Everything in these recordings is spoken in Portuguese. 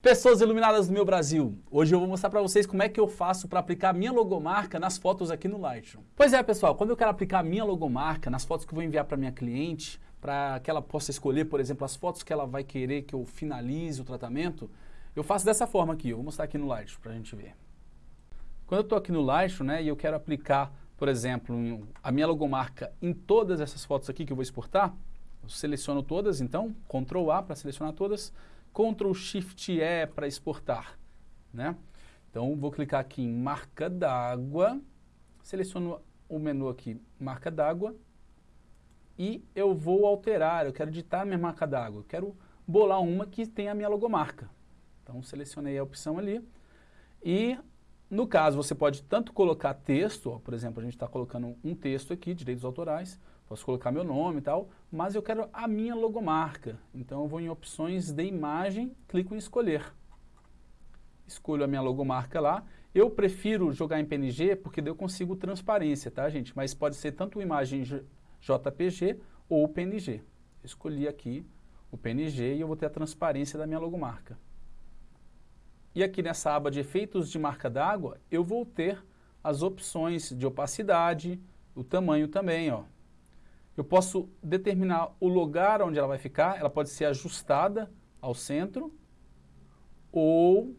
Pessoas iluminadas do meu Brasil, hoje eu vou mostrar para vocês como é que eu faço para aplicar minha logomarca nas fotos aqui no Lightroom. Pois é pessoal, quando eu quero aplicar minha logomarca nas fotos que eu vou enviar para minha cliente, para que ela possa escolher, por exemplo, as fotos que ela vai querer que eu finalize o tratamento, eu faço dessa forma aqui, eu vou mostrar aqui no Lightroom para a gente ver. Quando eu estou aqui no Lightroom né, e eu quero aplicar, por exemplo, a minha logomarca em todas essas fotos aqui que eu vou exportar, eu seleciono todas, então, Ctrl A para selecionar todas, Ctrl Shift E para exportar. Né? Então vou clicar aqui em marca d'água, seleciono o menu aqui, marca d'água, e eu vou alterar, eu quero editar minha marca d'água, eu quero bolar uma que tenha a minha logomarca. Então selecionei a opção ali, e no caso você pode tanto colocar texto, ó, por exemplo, a gente está colocando um texto aqui, direitos autorais, Posso colocar meu nome e tal, mas eu quero a minha logomarca. Então eu vou em opções de imagem, clico em escolher. Escolho a minha logomarca lá. Eu prefiro jogar em PNG porque daí eu consigo transparência, tá gente? Mas pode ser tanto imagem JPG ou PNG. Escolhi aqui o PNG e eu vou ter a transparência da minha logomarca. E aqui nessa aba de efeitos de marca d'água, eu vou ter as opções de opacidade, o tamanho também, ó. Eu posso determinar o lugar onde ela vai ficar, ela pode ser ajustada ao centro, ou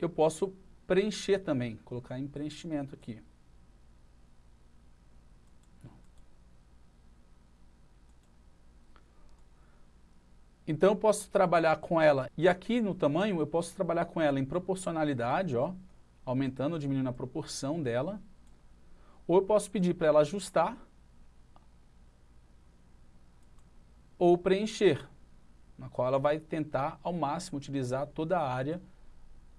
eu posso preencher também, colocar em preenchimento aqui. Então eu posso trabalhar com ela, e aqui no tamanho eu posso trabalhar com ela em proporcionalidade, ó, aumentando ou diminuindo a proporção dela, ou eu posso pedir para ela ajustar, ou preencher, na qual ela vai tentar ao máximo utilizar toda a área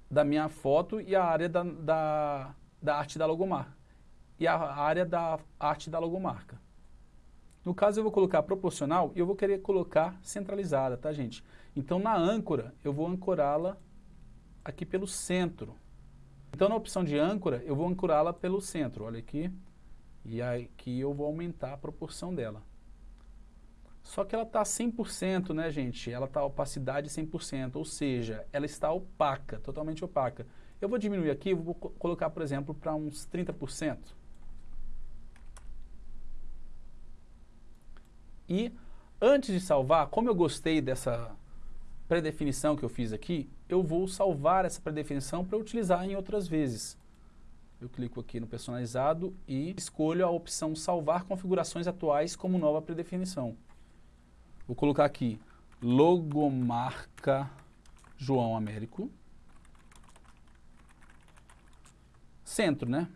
da minha foto e a área da, da, da arte da logomarca. E a área da arte da logomarca. No caso eu vou colocar proporcional e eu vou querer colocar centralizada, tá gente? Então na âncora eu vou ancorá-la aqui pelo centro. Então na opção de âncora eu vou ancorá-la pelo centro, olha aqui. E aqui eu vou aumentar a proporção dela. Só que ela está 100%, né, gente? Ela está opacidade 100%, ou seja, ela está opaca, totalmente opaca. Eu vou diminuir aqui, vou colocar, por exemplo, para uns 30%. E antes de salvar, como eu gostei dessa predefinição que eu fiz aqui, eu vou salvar essa predefinição para utilizar em outras vezes. Eu clico aqui no personalizado e escolho a opção salvar configurações atuais como nova predefinição. Vou colocar aqui logomarca João Américo. Centro, né?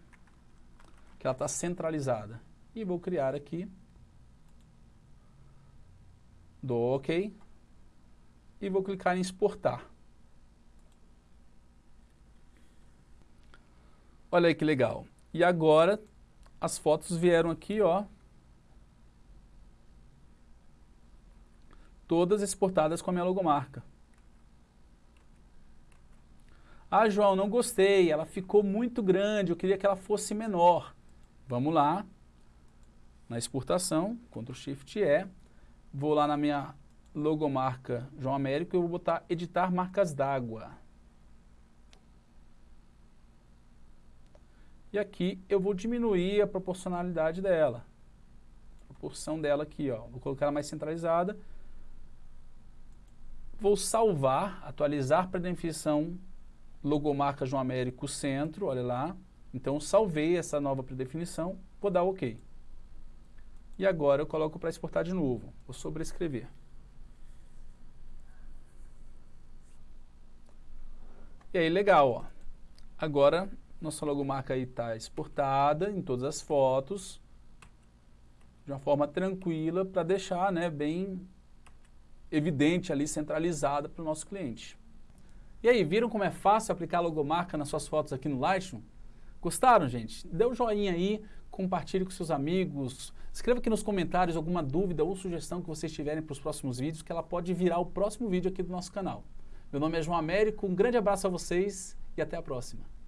Que ela está centralizada. E vou criar aqui. Dou OK. E vou clicar em exportar. Olha aí que legal. E agora as fotos vieram aqui, ó, todas exportadas com a minha logomarca. Ah, João, não gostei, ela ficou muito grande, eu queria que ela fosse menor. Vamos lá, na exportação, Ctrl Shift E, vou lá na minha logomarca João Américo e vou botar editar marcas d'água. E aqui eu vou diminuir a proporcionalidade dela. A proporção dela aqui, ó. Vou colocar ela mais centralizada Vou salvar, atualizar para definição logomarca João Américo Centro, olha lá. Então salvei essa nova predefinição, vou dar OK. E agora eu coloco para exportar de novo, vou sobrescrever. E aí legal, ó. Agora nossa logomarca está exportada em todas as fotos, de uma forma tranquila para deixar né, bem evidente ali, centralizada para o nosso cliente. E aí, viram como é fácil aplicar logomarca nas suas fotos aqui no Lightroom? Gostaram, gente? Dê um joinha aí, compartilhe com seus amigos, escreva aqui nos comentários alguma dúvida ou sugestão que vocês tiverem para os próximos vídeos, que ela pode virar o próximo vídeo aqui do nosso canal. Meu nome é João Américo, um grande abraço a vocês e até a próxima.